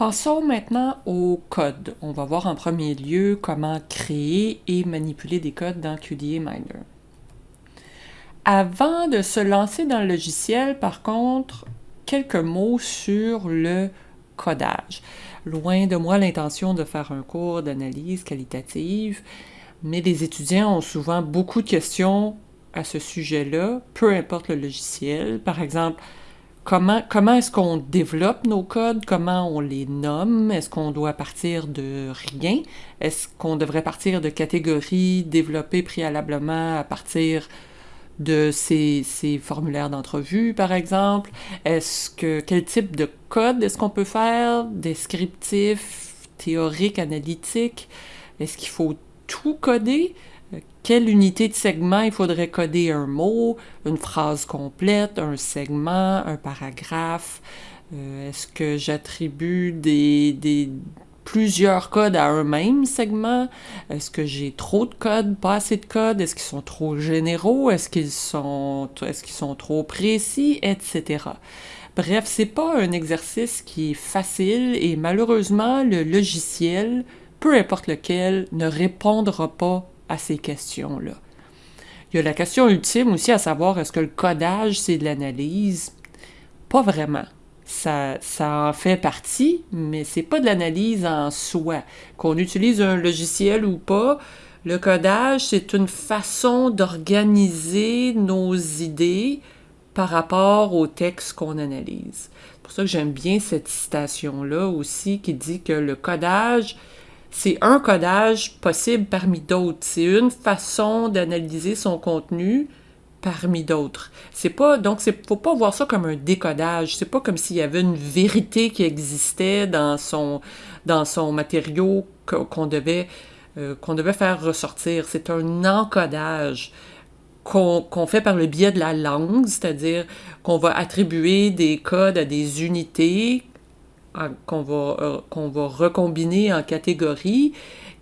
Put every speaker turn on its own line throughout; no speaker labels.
Passons maintenant au code. On va voir en premier lieu comment créer et manipuler des codes dans QDA Miner. Avant de se lancer dans le logiciel, par contre, quelques mots sur le codage. Loin de moi l'intention de faire un cours d'analyse qualitative, mais les étudiants ont souvent beaucoup de questions à ce sujet-là, peu importe le logiciel. Par exemple, comment, comment est-ce qu'on développe nos codes, comment on les nomme, est-ce qu'on doit partir de rien, est-ce qu'on devrait partir de catégories développées préalablement à partir de ces, formulaires d'entrevue, par exemple? Est-ce que quel type de code est-ce qu'on peut faire? Descriptif, théorique, analytique? Est-ce qu'il faut tout coder? Quelle unité de segment il faudrait coder un mot, une phrase complète, un segment, un paragraphe? Euh, est-ce que j'attribue des, des, plusieurs codes à un même segment? Est-ce que j'ai trop de codes, pas assez de codes? Est-ce qu'ils sont trop généraux? Est-ce qu'ils sont, est sont trop précis? Etc. Bref, c'est pas un exercice qui est facile et malheureusement, le logiciel, peu importe lequel, ne répondra pas à ces questions-là. Il y a la question ultime aussi à savoir est-ce que le codage, c'est de l'analyse? Pas vraiment. Ça, ça en fait partie, mais c'est pas de l'analyse en soi. Qu'on utilise un logiciel ou pas, le codage, c'est une façon d'organiser nos idées par rapport au texte qu'on analyse. C'est pour ça que j'aime bien cette citation-là aussi qui dit que le codage, c'est un codage possible parmi d'autres. C'est une façon d'analyser son contenu parmi d'autres. C'est pas donc c'est faut pas voir ça comme un décodage. C'est pas comme s'il y avait une vérité qui existait dans son dans son matériau qu'on devait euh, qu'on devait faire ressortir. C'est un encodage qu'on fait par le biais de la langue, c'est-à-dire qu'on va attribuer des codes à des unités qu'on va, euh, va recombiner en catégories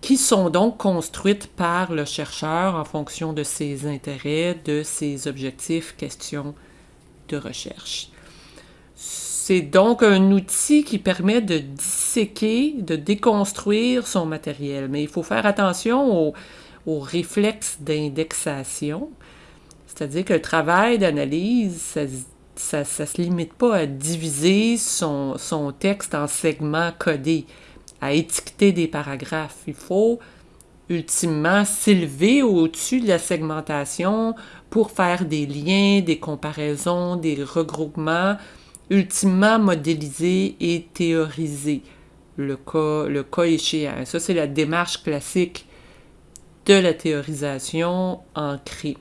qui sont donc construites par le chercheur en fonction de ses intérêts, de ses objectifs, questions de recherche. C'est donc un outil qui permet de disséquer, de déconstruire son matériel, mais il faut faire attention aux, aux réflexes d'indexation, c'est-à-dire que le travail d'analyse, ça ça ne se limite pas à diviser son, son, texte en segments codés, à étiqueter des paragraphes. Il faut ultimement s'élever au-dessus de la segmentation pour faire des liens, des comparaisons, des regroupements, ultimement modéliser et théoriser le cas, le cas échéant. Ça, c'est la démarche classique de la théorisation ancrée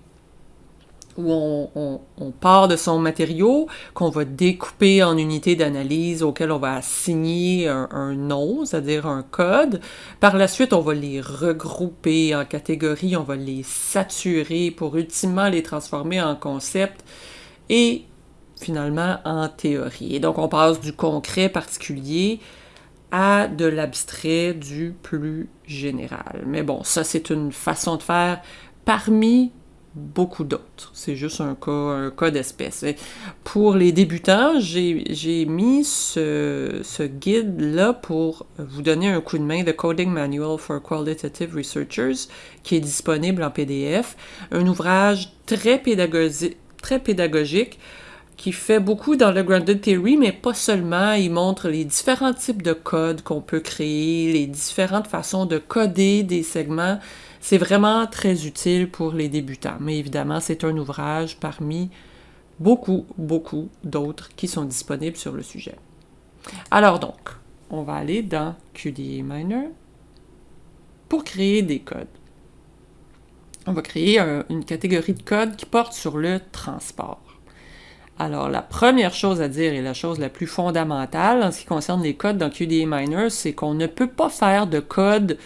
où on, part de son matériau, qu'on va découper en unités d'analyse auxquelles on va assigner un, nom, c'est-à-dire un code. Par la suite, on va les regrouper en catégories, on va les saturer pour ultimement les transformer en concept et finalement en théorie. Et donc, on passe du concret particulier à de l'abstrait du plus général. Mais bon, ça, c'est une façon de faire parmi beaucoup d'autres. C'est juste un cas, un d'espèce. Pour les débutants, j'ai mis ce, ce guide-là pour vous donner un coup de main, The Coding Manual for Qualitative Researchers, qui est disponible en PDF. Un ouvrage très, pédagogique, très pédagogique qui fait beaucoup dans le Grounded Theory, mais pas seulement. Il montre les différents types de codes qu'on peut créer, les différentes façons de coder des segments c'est vraiment très utile pour les débutants, mais évidemment, c'est un ouvrage parmi beaucoup, beaucoup d'autres qui sont disponibles sur le sujet. Alors donc, on va aller dans QDA Miner pour créer des codes. On va créer une catégorie de codes qui porte sur le transport. Alors, la première chose à dire et la chose la plus fondamentale en ce qui concerne les codes dans QDA Miner, c'est qu'on ne peut pas faire de code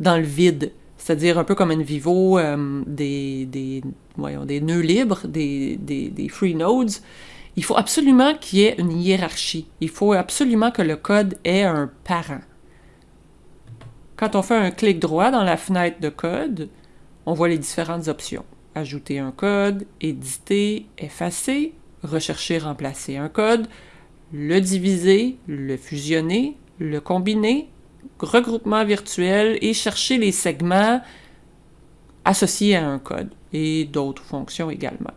dans le vide c'est-à-dire un peu comme un Vivo, euh, des, des, des nœuds libres, des, des, free nodes, il faut absolument qu'il y ait une hiérarchie. Il faut absolument que le code ait un parent. Quand on fait un clic droit dans la fenêtre de code, on voit les différentes options. Ajouter un code, éditer, effacer, rechercher, remplacer un code, le diviser, le fusionner, le combiner, regroupement virtuel et chercher les segments associés à un code et d'autres fonctions également.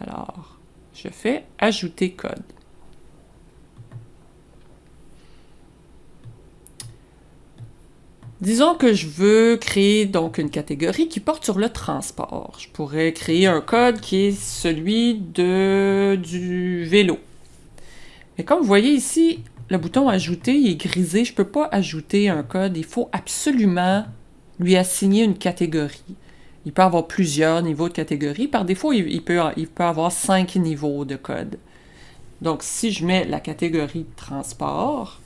Alors, je fais ajouter code. Disons que je veux créer donc une catégorie qui porte sur le transport. Je pourrais créer un code qui est celui de, du vélo. Mais comme vous voyez ici, le bouton Ajouter est grisé. Je ne peux pas ajouter un code. Il faut absolument lui assigner une catégorie. Il peut avoir plusieurs niveaux de catégorie. Par défaut, il, peut, il peut avoir cinq niveaux de code. Donc, si je mets la catégorie transport,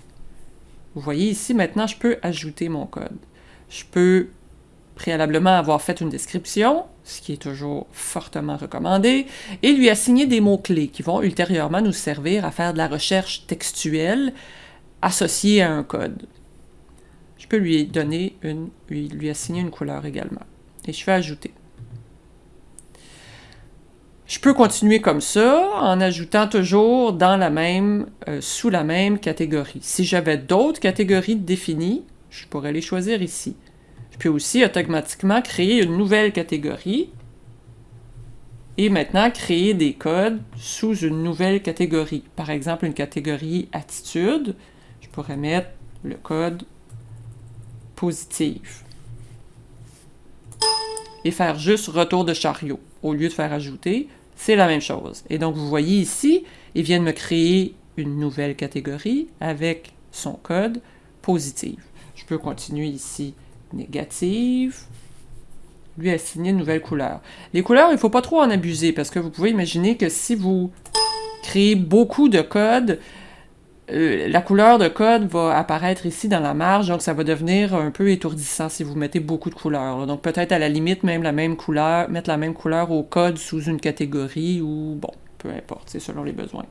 vous voyez ici, maintenant, je peux ajouter mon code. Je peux préalablement avoir fait une description, ce qui est toujours fortement recommandé, et lui assigner des mots-clés qui vont ultérieurement nous servir à faire de la recherche textuelle associée à un code. Je peux lui donner une, lui assigner une couleur également. Et je fais ajouter. Je peux continuer comme ça en ajoutant toujours dans la même, euh, sous la même catégorie. Si j'avais d'autres catégories définies, je pourrais les choisir ici. Peux aussi automatiquement créer une nouvelle catégorie et maintenant créer des codes sous une nouvelle catégorie. Par exemple, une catégorie attitude, je pourrais mettre le code positif et faire juste retour de chariot au lieu de faire ajouter c'est la même chose. Et donc, vous voyez ici, il vient de me créer une nouvelle catégorie avec son code positif. Je peux continuer ici, négative, lui assigner une nouvelle couleur. Les couleurs, il ne faut pas trop en abuser parce que vous pouvez imaginer que si vous créez beaucoup de code, euh, la couleur de code va apparaître ici dans la marge, donc ça va devenir un peu étourdissant si vous mettez beaucoup de couleurs. Donc peut-être à la limite même la même couleur, mettre la même couleur au code sous une catégorie ou bon, peu importe, c'est selon les besoins.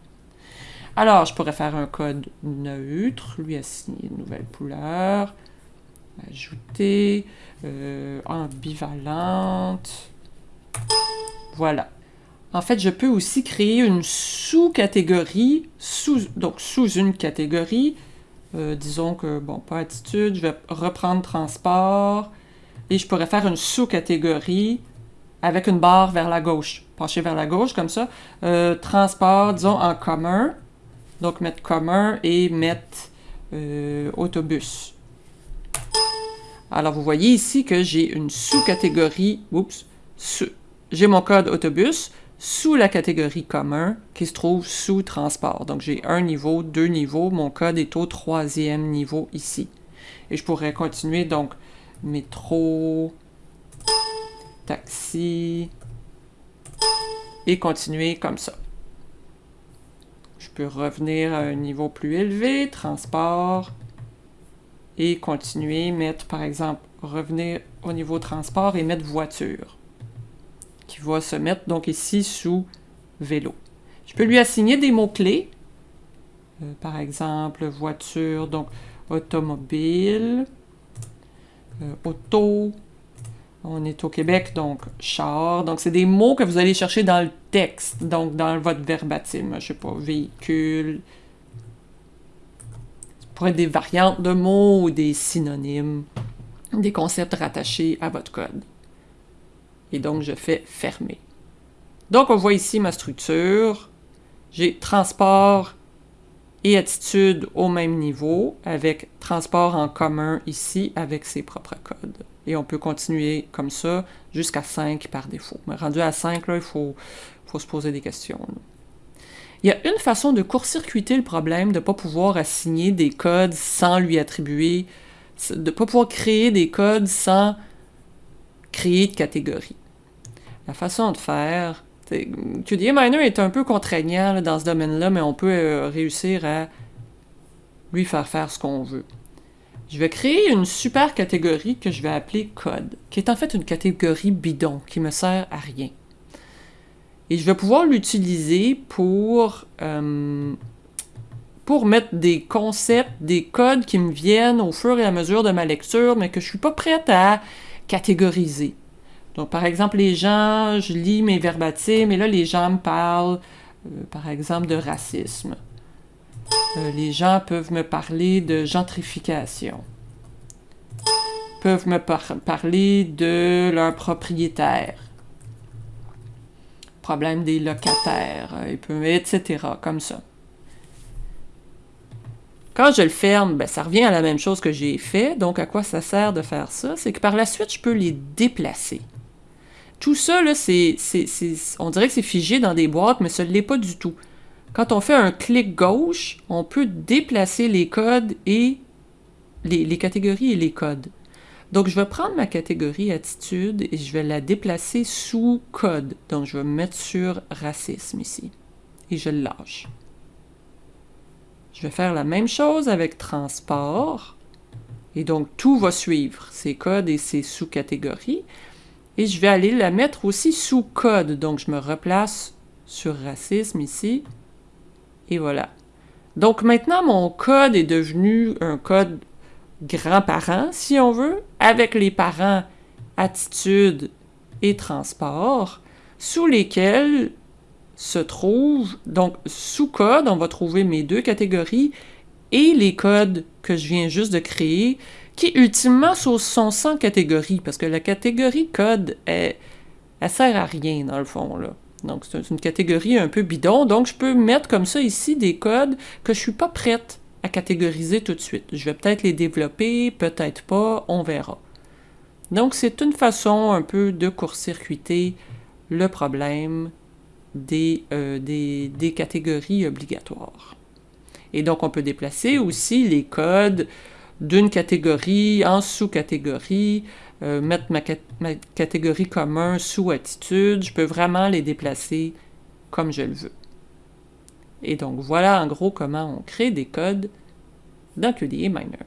Alors, je pourrais faire un code neutre, lui assigner une nouvelle couleur, ajouter, euh, ambivalente. Voilà. En fait, je peux aussi créer une sous-catégorie, sous, donc sous une catégorie. Euh, disons que, bon, pas attitude, je vais reprendre transport. Et je pourrais faire une sous-catégorie avec une barre vers la gauche, pencher vers la gauche comme ça. Euh, transport, disons, en commun. Donc, mettre commun et mettre autobus. Alors, vous voyez ici que j'ai une sous-catégorie, oups, j'ai mon code autobus, sous la catégorie commun qui se trouve sous transport. Donc j'ai un niveau, deux niveaux, mon code est au troisième niveau ici. Et je pourrais continuer donc métro, taxi, et continuer comme ça. Je peux revenir à un niveau plus élevé, transport, et continuer, mettre par exemple, revenir au niveau transport et mettre voiture qui va se mettre donc ici sous vélo. Je peux lui assigner des mots-clés. Euh, par exemple, voiture, donc automobile, euh, auto, on est au Québec, donc char. Donc, c'est des mots que vous allez chercher dans le texte, donc dans votre verbatim. Je sais pas, véhicule. Pourrait être des variantes de mots ou des synonymes, des concepts rattachés à votre code et donc je fais fermer. Donc on voit ici ma structure. J'ai transport et attitude au même niveau avec transport en commun ici avec ses propres codes. Et on peut continuer comme ça jusqu'à 5 par défaut. Mais rendu à 5, là, il faut se poser des questions. Il y a une façon de court-circuiter le problème de ne pas pouvoir assigner des codes sans lui attribuer, de ne pas pouvoir créer des codes sans créer de catégories. La façon de faire, QDA Miner est un peu contraignant dans ce domaine-là, mais on peut euh, réussir à lui faire faire ce qu'on veut. Je vais créer une super catégorie que je vais appeler code, qui est en fait une catégorie bidon, qui me sert à rien. Et je vais pouvoir l'utiliser pour, euh, pour mettre des concepts, des codes qui me viennent au fur et à mesure de ma lecture, mais que je ne suis pas prête à catégoriser. Donc, par exemple, les gens, je lis mes verbatims, mais là, les gens me parlent, euh, par exemple, de racisme. Euh, les gens peuvent me parler de gentrification. Peuvent me parler de leur propriétaire. Problème des locataires, euh, etc. Comme ça. Quand je le ferme, ben, ça revient à la même chose que j'ai fait. Donc, à quoi ça sert de faire ça? C'est que par la suite, je peux les déplacer. Tout ça, là, c'est, on dirait que c'est figé dans des boîtes, mais ce ne l'est pas du tout. Quand on fait un clic gauche, on peut déplacer les codes et les, catégories et les codes. Donc, je vais prendre ma catégorie attitude et je vais la déplacer sous code. Donc, je vais me mettre sur racisme ici. Et je le lâche. Je vais faire la même chose avec transport. Et donc, tout va suivre, ces codes et ces sous-catégories. Et je vais aller la mettre aussi sous code. Donc, je me replace sur racisme ici. Et voilà. Donc, maintenant, mon code est devenu un code grand-parent, si on veut, avec les parents attitude et transport, sous lesquels se trouve, donc sous code, on va trouver mes deux catégories et les codes que je viens juste de créer, qui ultimement sont sans catégories, parce que la catégorie code, elle, elle sert à rien dans le fond, là. Donc c'est une catégorie un peu bidon, donc je peux mettre comme ça ici des codes que je suis pas prête à catégoriser tout de suite. Je vais peut-être les développer, peut-être pas, on verra. Donc c'est une façon un peu de court-circuiter le problème euh, des, des, catégories obligatoires. Et donc, on peut déplacer aussi les codes d'une catégorie en sous-catégorie, euh, mettre ma, ma, catégorie commun sous attitude. Je peux vraiment les déplacer comme je le veux. Et donc, voilà en gros comment on crée des codes dans QDA Miner.